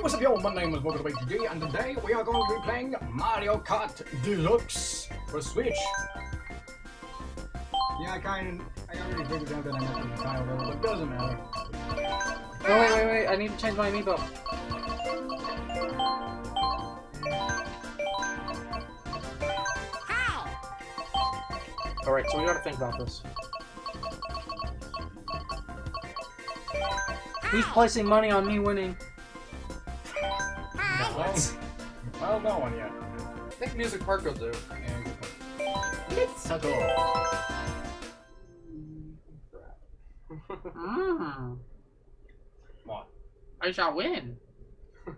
Hey, what's up, y'all? My name is MotorBakeG, and today we are going to be playing Mario Kart Deluxe for Switch. Yeah, I kind of, I already figured out that I messed with the title, but it doesn't matter. Oh, wait, wait, wait, I need to change my amiibo. Alright, so we gotta think about this. Who's placing money on me winning? Well, well, no one yet. I think Music Park will do. And it's a go. Mm, What? I shall win.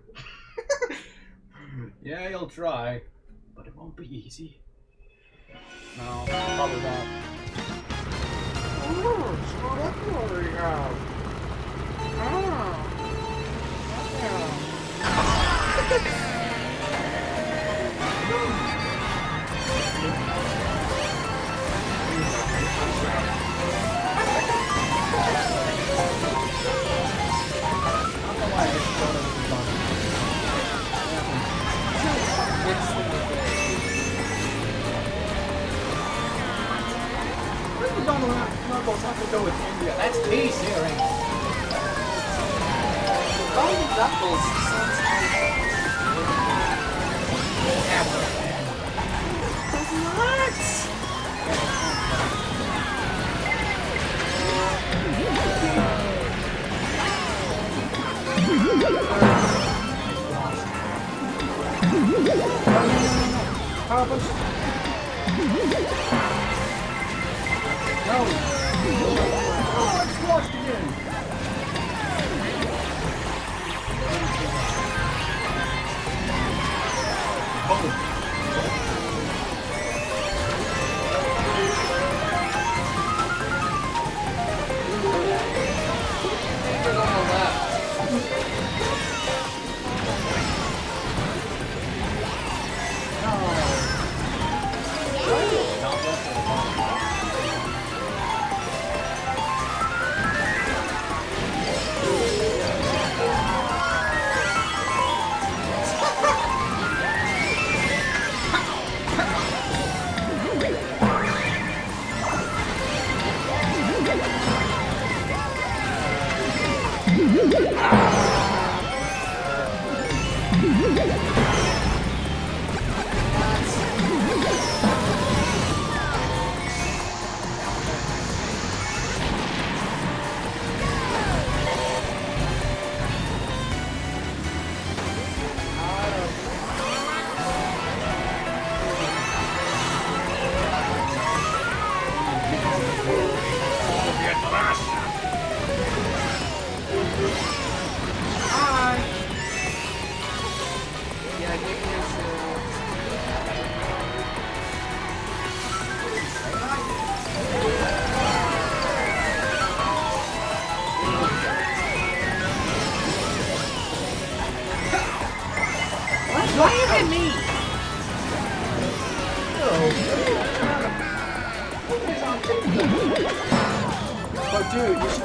Yeah, you'll try, but it won't be easy. No, probably not. have to Golden Knuckles sounds Power push. No.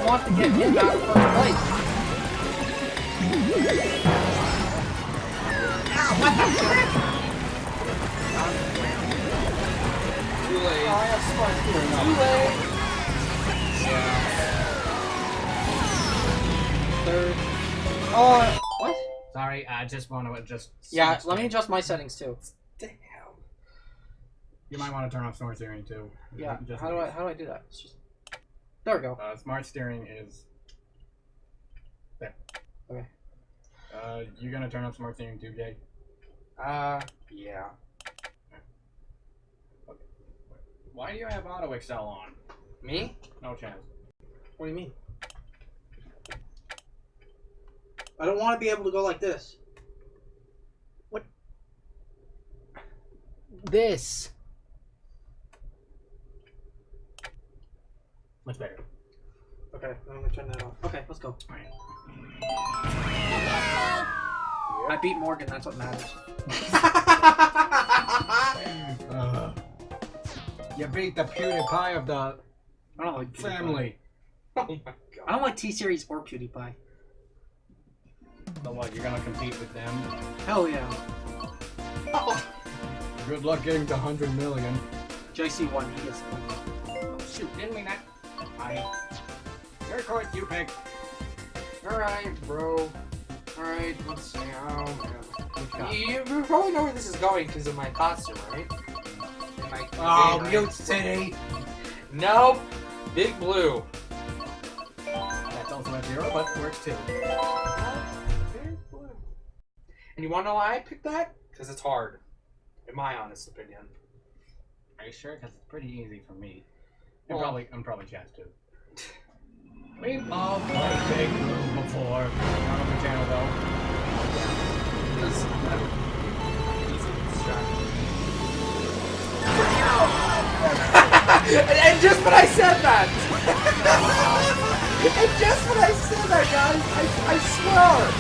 Want to get hit back in first place. Too late. I have smart steering Too now. late. Third. Oh, what? Sorry, I just want to adjust. Yeah, let me adjust my settings too. Damn. You might want to turn off smart steering too. Yeah, Just how do I how do I do that? It's just there we go. Uh, smart steering is there. Okay. Uh, you gonna turn off smart steering too, Jay? Uh, yeah. Okay. Why do you have auto accel on? Me? No chance. What do you mean? I don't want to be able to go like this. What? This. Much better. Okay, I'm gonna turn that off. Okay, let's go. Alright. I beat Morgan. That's what matters. Uh, you beat the PewDiePie of the I don't like PewDiePie. family. Oh my god. I don't like T Series or PewDiePie. So what, you're gonna compete with them? Hell yeah. Oh, Good luck getting to 100 million. JC1, he gets it. Oh, shoot, didn't mean that. I. Your court, you pick. Alright, bro. Alright, let's see. Oh, guy? You, you probably know where this is going because of my costume, right? My Oh, Mute right? City! Nope. Big Blue. That's also a zero, but works too. And you want to know why I picked that? Because it's hard, in my honest opinion. Are you sure? Because it's pretty easy for me. And Well- oh. probably, and probably Chaz too. We've all played Big Blue before. Not on the channel though. Because that would be distract. and, and just when I said that! and just when I said that, guys, I, I swear!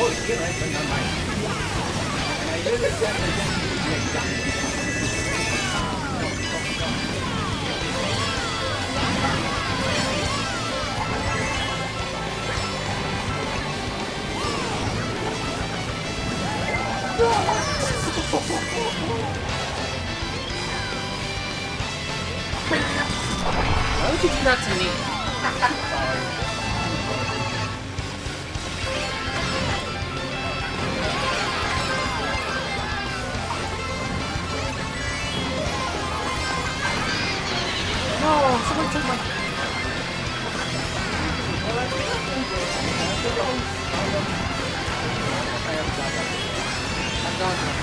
Oh, yeah, right, but never mind. And I did it again. Why would you do that to me? No, someone took my... I'm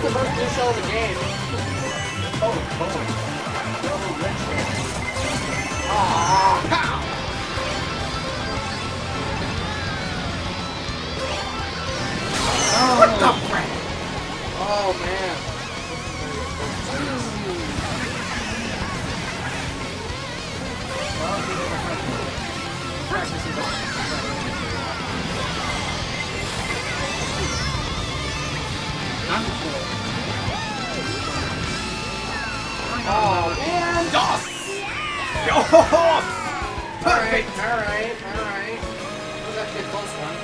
the first new show of the game. Oh, wrench. Aww. What the frick? Oh man. Before. Oh man. Dos! Yo! Alright, Perfect! alright, alright. That was actually a close one.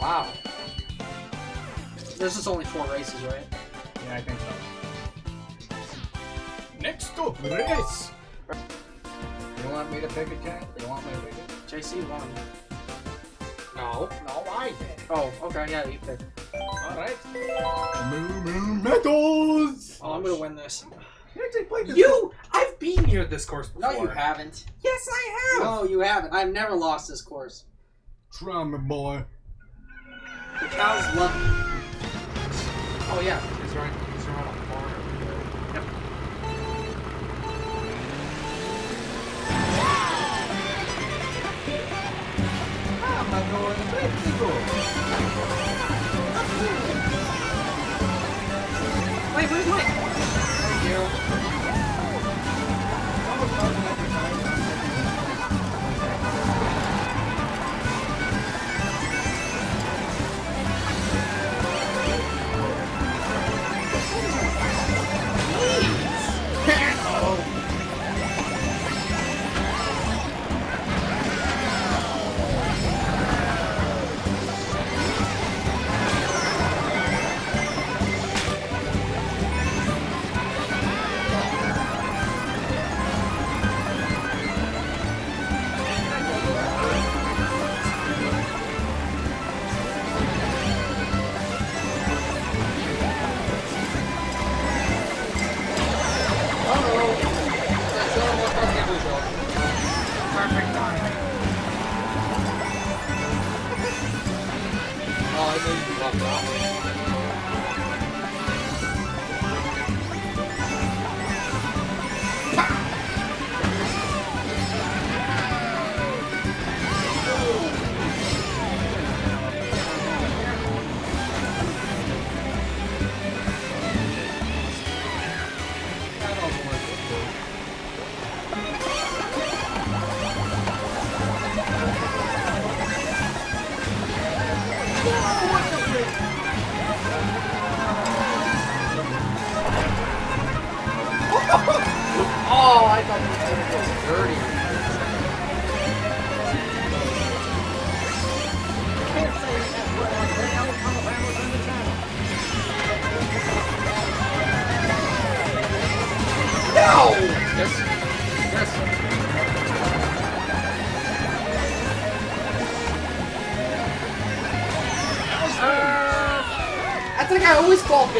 Wow. There's just only four races, right? Yeah, I think so. Next up, race! You want me to pick a cat? You want me to pick it? JC won. No. No, I did. Oh, okay, yeah, you pick. Alright. Moo Moo Meadows! Oh, I'm gonna win this. You actually played this. You! I've been here this course No, you haven't. Yes, I have. No, you haven't. I've never lost this course. Try me, boy. The cows love me. Oh yeah,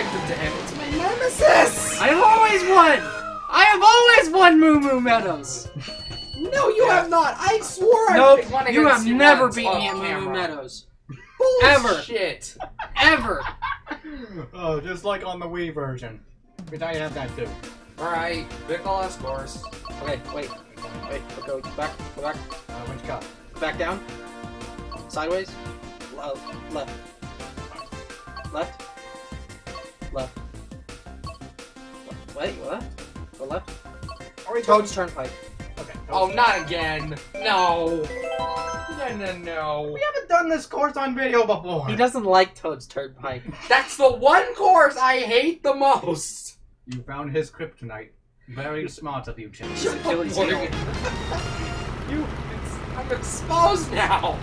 always victim to him. It's my nemesis! I have always won! I have always won Moo Moo Meadows! No, you have not. I swore I Nope, picked one you have against you never once beat me at Moo Moo camera. Meadows. Ever. Shit. Ever! Oh, just like on the Wii version. Which you have that too. Alright, pick all our scores. Okay, wait. Wait, go back, go back. Uh, which card? Back down. Sideways. Le- left. Left. Left. Wait, what? Go left. Are we Toad's Turnpike. Okay. Oh, oh, not again. No. No, no, no. We haven't done this course on video before. He doesn't like Toad's Turnpike. That's the one course I hate the most. You found his kryptonite. Very smart of you, Chip. Achilles Boy, heel. You, I'm exposed now.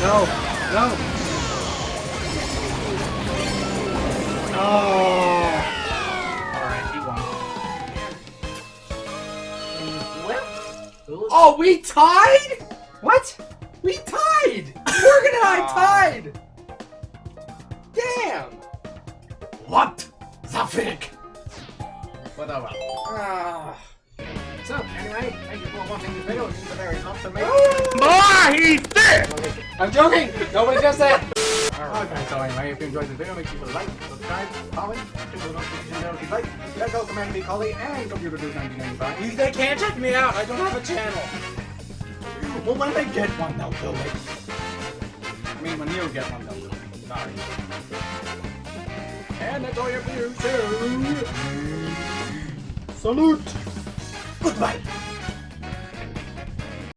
No, no. Oh. Alright, he won. What? Oh, we tied? What? We tied! Morgan and I tied! Damn! What? The frick? Whatever. Ah. So, anyway, thank you for watching this video. It's very awesome. Ah, he's dead! I'm joking! Nobody does that! Okay, so anyway, if you enjoyed this video, make sure to like, subscribe, comment, click the notification bell if you like. Check out Command B Collie and Computer Dude 1995. They can't check me out. I don't have a channel. Well, when they get one, they'll do it. I mean, when you get one, they'll do it. Sorry. And that's all your views too. Salute! Goodbye!